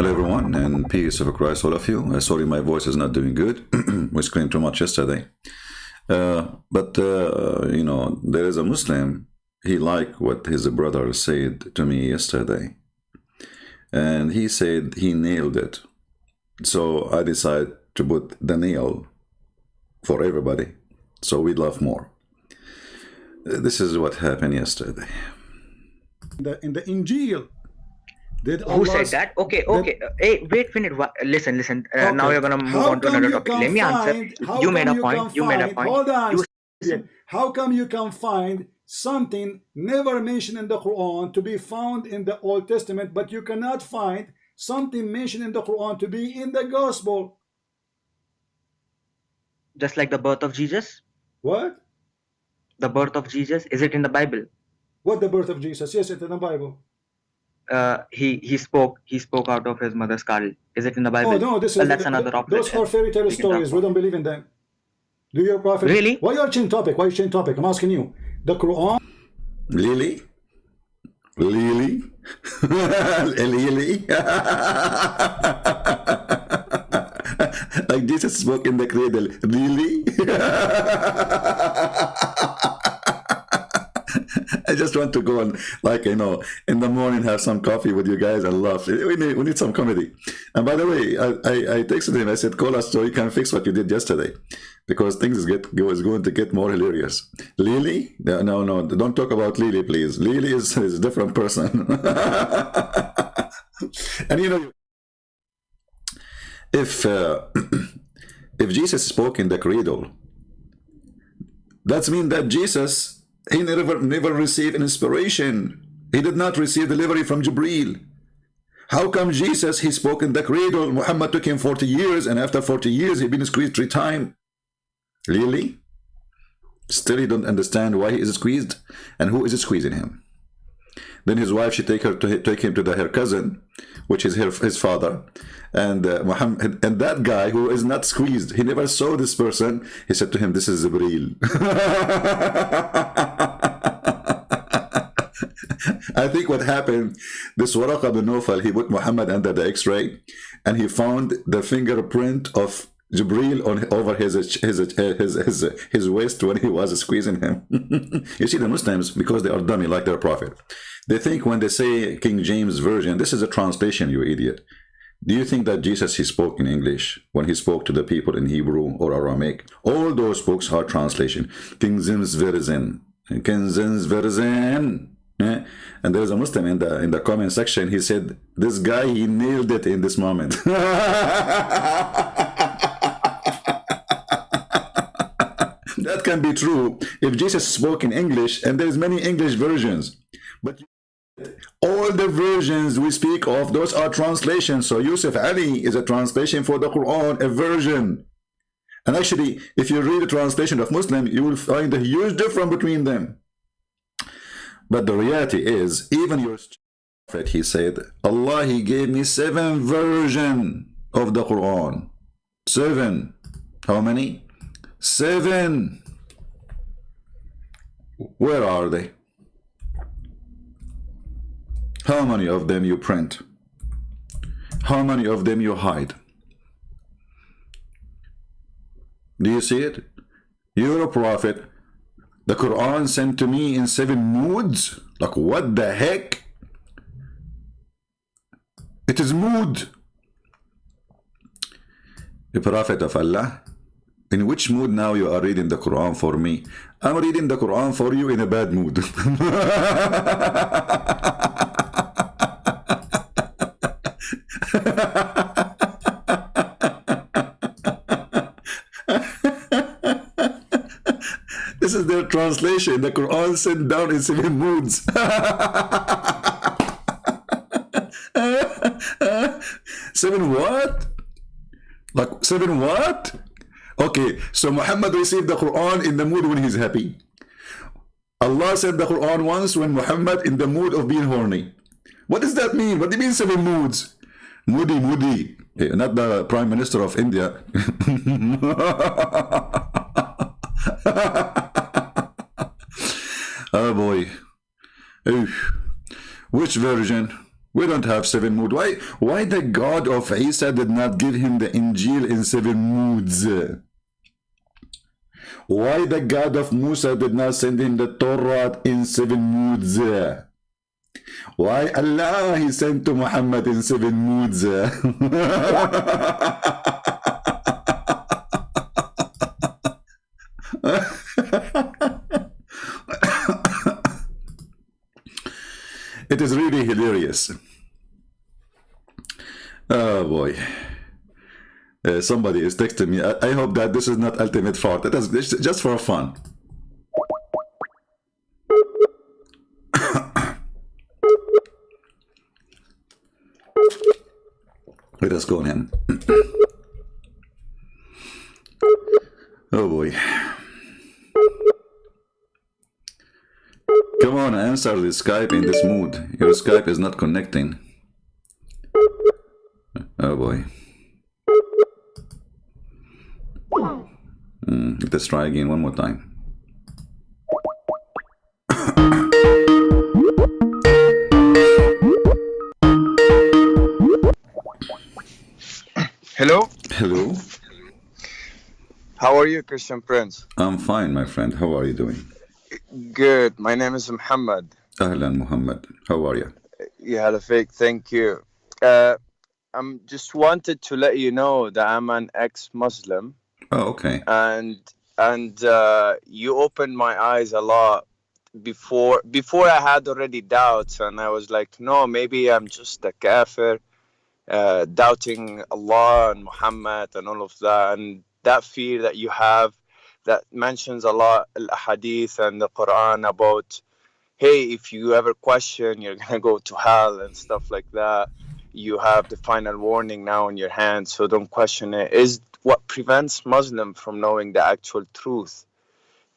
Hello everyone and peace of Christ all of you. Uh, sorry my voice is not doing good. we screamed too much yesterday. Uh, but uh, you know, there is a Muslim, he liked what his brother said to me yesterday. And he said he nailed it. So I decided to put the nail for everybody. So we love more. Uh, this is what happened yesterday. In The, in the Injil, did Who said that? Okay, okay. Uh, Hey, wait a minute. Listen, listen. Uh, Now you're gonna move How on to another topic. Let me answer. find- You made a point. can You made a point. Hold on. You- How come you can find something never mentioned in the Quran to be found in the Old Testament, but you cannot find something mentioned in the Quran to be in the Gospel? Just like the birth of Jesus. What? The birth of Jesus. Is it in the Bible? What the birth of Jesus? Yes, it's in the Bible. Uh, he he spoke. He spoke out of his mother's skull. Is it in the Bible? Oh no, this is Well, that's th- another th- Those are fairy tale We can talk stories. We don't believe in them. Do your prophet Really? Why you are changing topic? Why you change topic? I'm asking you. The Quran Lily? Lily? Lily? like Jesus spoke in the cradle. Really? I just want to go and, like, you know, in the morning have some coffee with you guys and laugh. We need, we need some comedy. And by the way, I, I, I texted him. I said, call us so you can fix what you did yesterday. Because things is get is going to get more hilarious. Lily? No, no, no. Don't talk about Lily, please. Lily is, is a different person. and you know, if uh, if Jesus spoke in the cradle, that's mean that Jesus he never never received an inspiration. He did not receive delivery from Jibril. How come Jesus he spoke in the cradle? Muhammad took him 40 years, and after 40 years he been squeezed three times. Really? Still he don't understand why he is squeezed and who is squeezing him. Then his wife she take her to take him to the, her cousin, which is her, his father, and uh, Muhammad and that guy who is not squeezed. He never saw this person. He said to him, "This is Jibril." I think what happened, this Waraqa bin Nawfal, he put Muhammad under the X-ray, and he found the fingerprint of Jibril on over his his his his, his, his waist when he was squeezing him. you see, the Muslims because they are dummy like their prophet, they think when they say King James version, this is a translation. You idiot. Do you think that Jesus he spoke in English when he spoke to the people in Hebrew or Aramaic? All those books are translation. King James version, King James version. Yeah. And there's a Muslim in the in the comment section. He said, "This guy he nailed it in this moment." that can be true if Jesus spoke in English, and there's many English versions, but all the versions we speak of, those are translations. So Yusuf Ali is a translation for the Quran, a version. And actually, if you read the translation of Muslim, you will find a huge difference between them. But the reality is, even your prophet, he said, Allah, he gave me seven version of the Quran. Seven. How many? Seven. Where are they? How many of them you print? How many of them you hide? Do you see it? You're a prophet. The Quran sent to me in seven moods. Like what the heck? It is mood. The Prophet of Allah. In which mood now you are reading the Quran for me? I'm reading the Quran for you in a bad mood. This is their translation. The Quran sent down in seven moods. seven what? Like seven what? Okay, so Muhammad received the Quran in the mood when he's happy. Allah said the Quran once when Muhammad in the mood of being horny. What does that mean? What do you mean seven moods? Moody, moody. Eh, Not the Prime Minister of India. oh boy. Oof. Which version? We don't have seven moods. Why, why the God of Isa did not give him the Injil in seven moods? Why the God of Musa did not send him the Torah in seven moods? Why Allah he sent to Muhammad in seven moods? it is really hilarious. Oh boy. Uh, somebody is texting me. I, I, hope that this is not ultimate fraud. That is just for fun. Let us go in. oh boy. Come on, answer the Skype in this mood. Your Skype is not connecting. Oh boy. Mm, let's try again one more time. Hello? Hello? How are you, Christian Prince? I'm fine, my friend. How are you doing? Good. My name is Muhammad. Ahlan, Muhammad. How are you? Yeah, fake. Thank you. Uh, I'm just wanted to let you know that I'm an ex-Muslim. Oh, okay. And and uh, you opened my eyes a lot before before I had already doubts, and I was like, no, maybe I'm just a kafir, uh, doubting Allah and Muhammad and all of that, and that fear that you have that mentions a lot al-hadith and the Quran about, hey, if you ever question, you're gonna go to hell and stuff like that you have the final warning now in your hand, so don't question it, is what prevents Muslim from knowing the actual truth.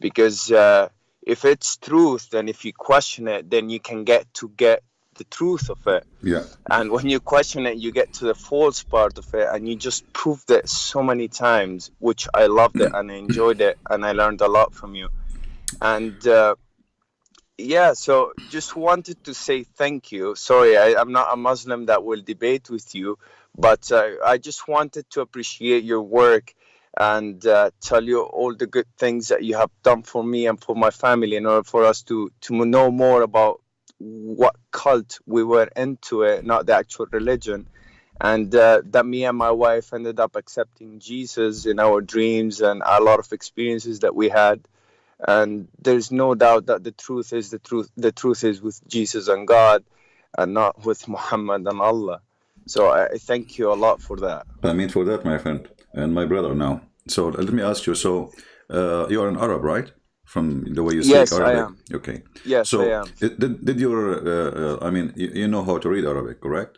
Because uh, if it's truth, then if you question it, then you can get to get the truth of it. Yeah. And when you question it, you get to the false part of it, and you just proved it so many times, which I loved it and I enjoyed it, and I learned a lot from you. And uh, yeah, so just wanted to say thank you. Sorry, I, am not a Muslim that will debate with you, but uh, I just wanted to appreciate your work and uh, tell you all the good things that you have done for me and for my family in order for us to to know more about what cult we were into it, not the actual religion. And uh, that me and my wife ended up accepting Jesus in our dreams and a lot of experiences that we had. And there's no doubt that the truth is the truth the truth is with jesus and god and not with muhammad and allah. So i thank you a lot for that. I mean for that my friend and my brother now. So let me ask you so uh, you are an arab right from the way you speak yes, arabic I am. okay yes so I am. did, did your uh, uh, i mean you, you know how to read arabic correct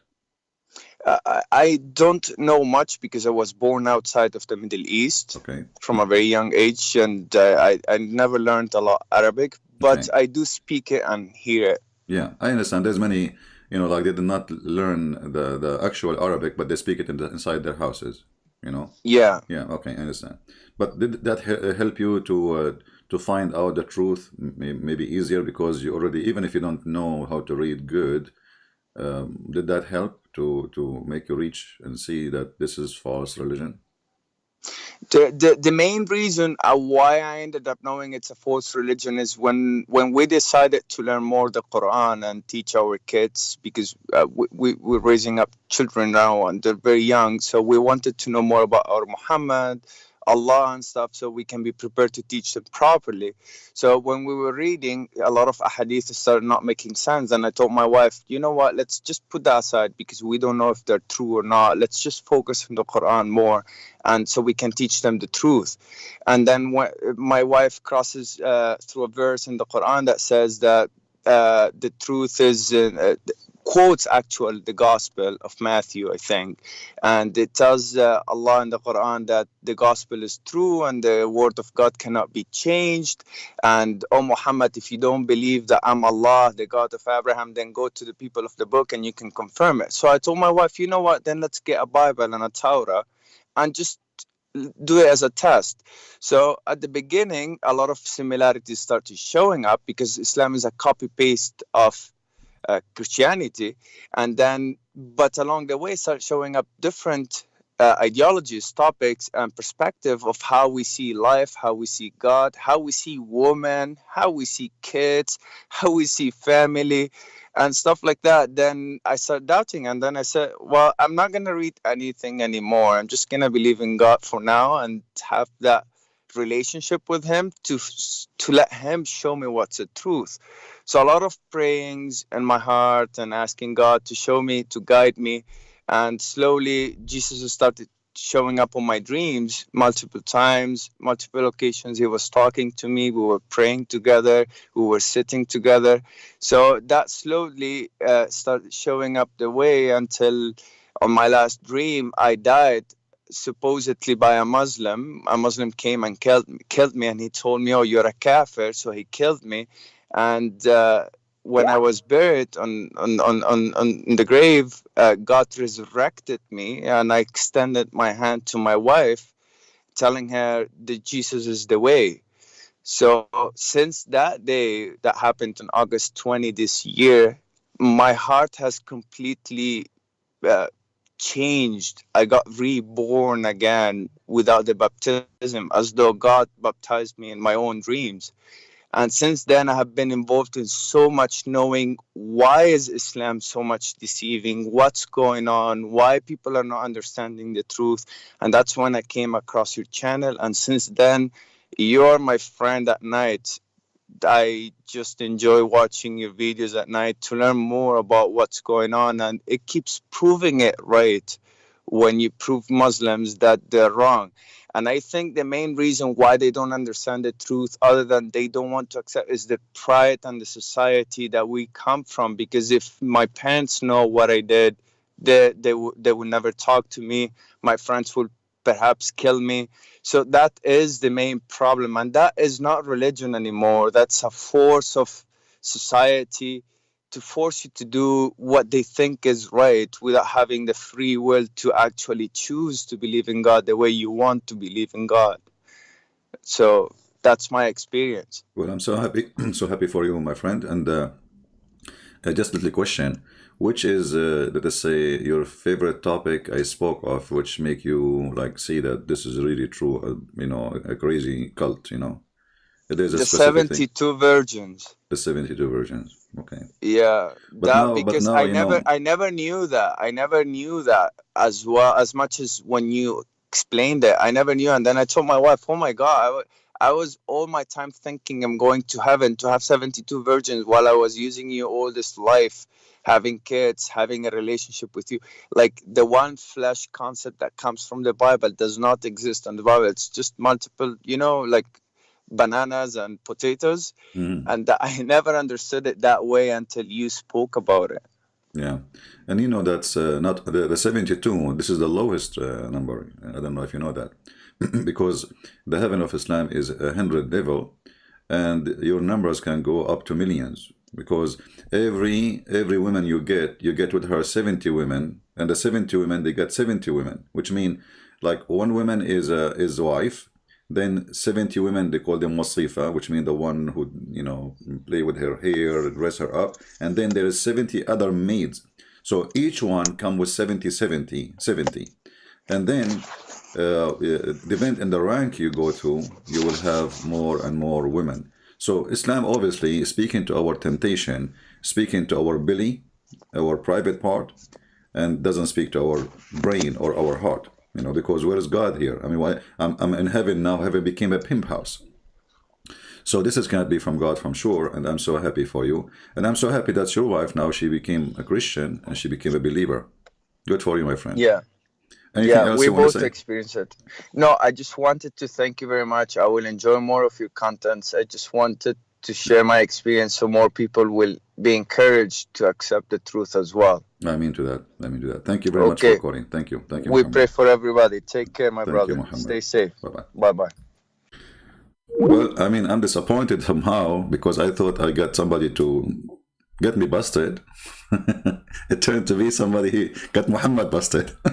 uh, I don't know much because I was born outside of the Middle East okay. from a very young age, and uh, I I never learned a lot Arabic, but Okay. I do speak it and hear it. Yeah, I understand. There's many, you know, like they did not learn the the actual Arabic, but they speak it in the, inside their houses. You know. Yeah, Yeah. Okay, I understand. But did that he- help you to uh, to find out the truth? May- Maybe easier because you already, even if you don't know how to read good, um, did that help to to make you reach and see that this is false religion? the, the the main reason uh, why I ended up knowing it's a false religion is when when we decided to learn more the Quran and teach our kids because uh, we, we we're raising up children now and they're very young, so we wanted to know more about our Muhammad, Allah and stuff, so we can be prepared to teach them properly. So when we were reading, a lot of ahadith started not making sense, and I told my wife, you know what, let's just put that aside because we don't know if they're true or not. Let's just focus on the Quran more and so we can teach them the truth. And then when my wife crosses uh, through a verse in the Quran that says that uh, the truth is uh, quotes actual the Gospel of Matthew, I think, and it tells uh, Allah in the Quran that the Gospel is true and the Word of God cannot be changed. And oh Muhammad, if you don't believe that I'm Allah, the God of Abraham, then go to the people of the book and you can confirm it. So I told my wife, you know what? Then let's get a Bible and a Torah and just do it as a test. So at the beginning, a lot of similarities started showing up because Islam is a copy paste of uh, Christianity, and then but along the way start showing up different uh, ideologies, topics, and perspective of how we see life, how we see God, how we see women, how we see kids, how we see family, and stuff like that. Then I started doubting, and then I said, "Well, I'm not gonna read anything anymore. I'm just gonna believe in God for now and have that." Relationship with him to to let him show me what's the truth. So a lot of prayings in my heart and asking god to show me to guide me. And slowly jesus started showing up on my dreams multiple times multiple occasions. He was talking to me. We were praying together. We were sitting together. So that slowly uh, started showing up the way until on my last dream i died supposedly by a muslim a muslim came and killed, killed me and he told me oh you're a kafir so he killed me and uh, when I was buried on on on, on, on in the grave, uh, God resurrected me, and I extended my hand to my wife, telling her that Jesus is the way. So since that day, that happened on August 20 this year, my heart has completely uh, changed. I got reborn again without the baptism, as though God baptized me in my own dreams. And since then i have been involved in so much knowing. Why is islam so much deceiving? What's going on? Why people are not understanding the truth? And that's when i came across your channel. And since then you're my friend at night i just enjoy watching your videos at night to learn more about what's going on and it keeps proving it right when you prove muslims that they're wrong and I think the main reason why they don't understand the truth, other than they don't want to accept, is the pride and the society that we come from. Because if my parents know what I did, they they, w- they would never talk to me. My friends would perhaps kill me. So that is the main problem, and that is not religion anymore. That's a force of society to force you to do what they think is right without having the free will to actually choose to believe in God the way you want to believe in God. So that's my experience. Well, I'm so happy, so happy for you, my friend. And uh, uh, just a little question, which is, uh, let us say, your favorite topic I spoke of, which make you like see that this is really true, uh, you know, a crazy cult, you know? It is a the 72 thing. virgins. The 72 virgins. Okay. Yeah, but that now, because now, I never, know... I never knew that. I never knew that as well as much as when you explained it. I never knew, and then I told my wife, "Oh my god." I, was all my time thinking I'm going to heaven to have 72 virgins while I was using you all this life, having kids, having a relationship with you. Like the one flesh concept that comes from the Bible does not exist in the Bible. It's just multiple, you know, like bananas and potatoes mm. and i never understood it that way until you spoke about it yeah and you know that's uh, not the, the 72 this is the lowest uh, number i don't know if you know that because the heaven of islam is a hundred level and your numbers can go up to millions because every every woman you get you get with her 70 women and the 70 women they get 70 women which mean like one woman is a is wife then 70 women, they call them wasifa, which means the one who, you know, play with her hair, dress her up. And then there is 70 other maids. So each one come with 70, 70, 70. And then, uh, depend on the rank you go to, you will have more and more women. So Islam obviously speaking to our temptation, speaking to our belly, our private part, and doesn't speak to our brain or our heart you know because where is god here? I mean why i'm, I'm in heaven now heaven became a pimp house? So this is going to be from god from sure and i'm so happy for you. And i'm so happy that your wife now she became a christian and she became a believer. Good for you my friend. Yeah yeah, we both experienced it. No, I just wanted to thank you very much. I will enjoy more of your contents. I just wanted to share my experience so more people will be encouraged to accept the truth as well. I mean to that. I mean to that. Thank you very okay. much for calling. Thank you. Thank you. We Muhammad. pray for everybody. Take care, my Thank brother. You, Stay safe. Bye bye. Bye bye. Well, I mean, I'm disappointed somehow because I thought I got somebody to get me busted. it turned to be somebody who got Muhammad busted.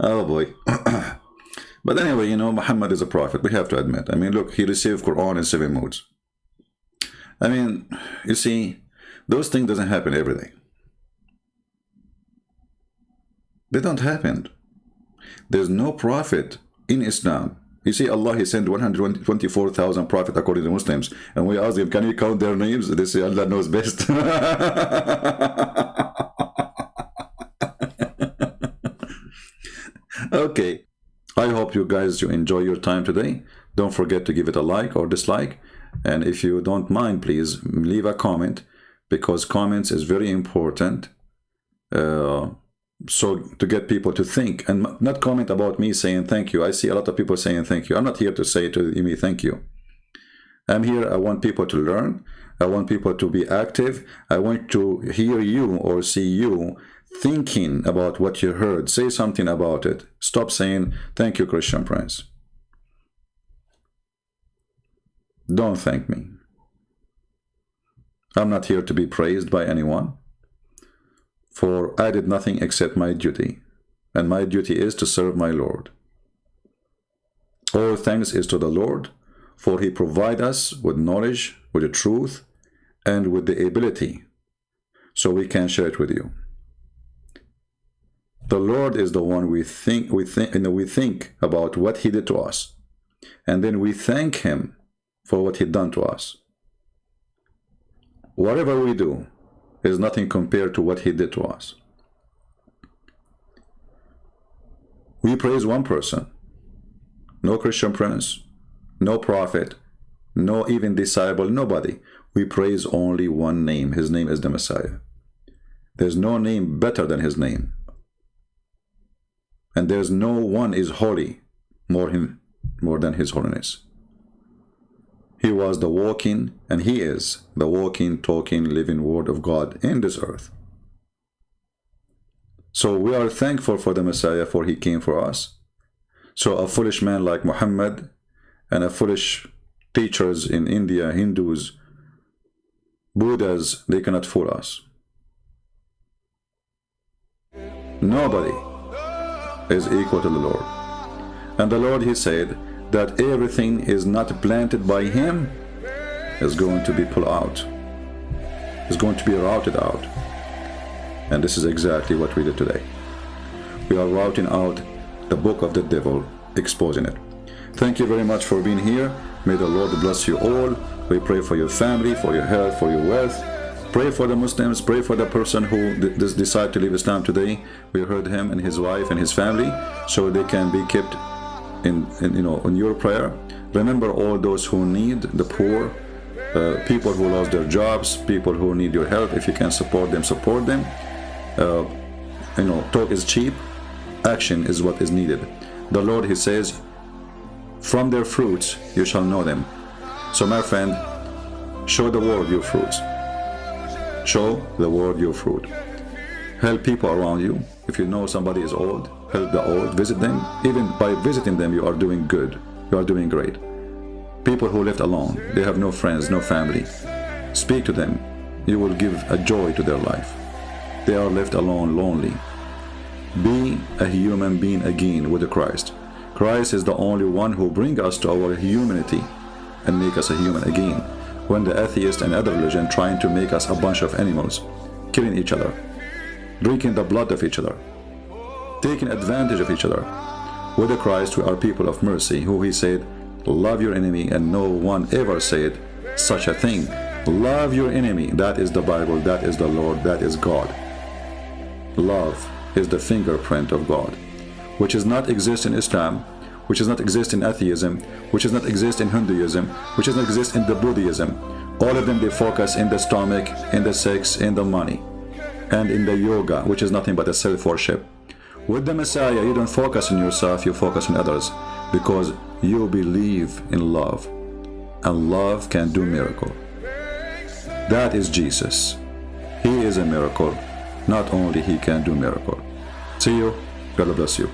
oh boy. but anyway, you know, Muhammad is a prophet. We have to admit. I mean, look, he received Quran in seven modes. I mean, you see, those things doesn't happen every day. They don't happen. There's no prophet in Islam. You see, Allah, He sent 124,000 prophets according to Muslims. And we ask them, can you count their names? They say, Allah knows best. okay. I hope you guys you enjoy your time today. Don't forget to give it a like or dislike. And if you don't mind, please leave a comment because comments is very important. Uh, so to get people to think and not comment about me saying thank you. I see a lot of people saying thank you. I'm not here to say to me thank you. I'm here. I want people to learn. I want people to be active. I want to hear you or see you thinking about what you heard. Say something about it. Stop saying thank you, Christian Prince. Don't thank me. I'm not here to be praised by anyone for I did nothing except my duty, and my duty is to serve my Lord. All thanks is to the Lord, for he provide us with knowledge, with the truth, and with the ability, so we can share it with you. The Lord is the one we think we think we think about what he did to us, and then we thank him for what he done to us. Whatever we do, is nothing compared to what he did to us. We praise one person, no Christian prince, no prophet, no even disciple, nobody. We praise only one name. His name is the Messiah. There's no name better than his name. And there's no one is holy more him more than his holiness. He was the walking, and he is the walking, talking, living word of God in this earth. So we are thankful for the Messiah, for he came for us. So a foolish man like Muhammad and a foolish teachers in India, Hindus, Buddhas, they cannot fool us. Nobody is equal to the Lord. And the Lord, he said, that everything is not planted by him is going to be pulled out. Is going to be routed out. And this is exactly what we did today. We are routing out the book of the devil exposing it. Thank you very much for being here. May the lord bless you all. We pray for your family for your health for your wealth. Pray for the muslims pray for the person who decide to leave islam today. We heard him and his wife and his family so they can be kept in, in you know in your prayer. Remember all those who need the poor uh, people who lost their jobs people who need your help. If you can support them support them. Uh, you know talk is cheap. Action is what is needed. The lord he says from their fruits you shall know them. So my friend show the world your fruits. Show the world your fruit. Help people around you. If you know somebody is old help the old, visit them. Even by visiting them, you are doing good. You are doing great. People who left alone, they have no friends, no family. Speak to them. You will give a joy to their life. They are left alone, lonely. Be a human being again with Christ. Christ is the only one who bring us to our humanity and make us a human again. When the atheist and other religion trying to make us a bunch of animals, killing each other, drinking the blood of each other, taking advantage of each other. With the Christ, we are people of mercy, who he said, love your enemy, and no one ever said such a thing. Love your enemy. That is the Bible, that is the Lord, that is God. Love is the fingerprint of God, which does not exist in Islam, which does not exist in atheism, which does not exist in Hinduism, which does not exist in the Buddhism. All of them, they focus in the stomach, in the sex, in the money, and in the yoga, which is nothing but a self-worship. With the Messiah, you don't focus on yourself, you focus on others because you believe in love and love can do miracle. That is Jesus. He is a miracle. Not only he can do miracle. See you. God bless you.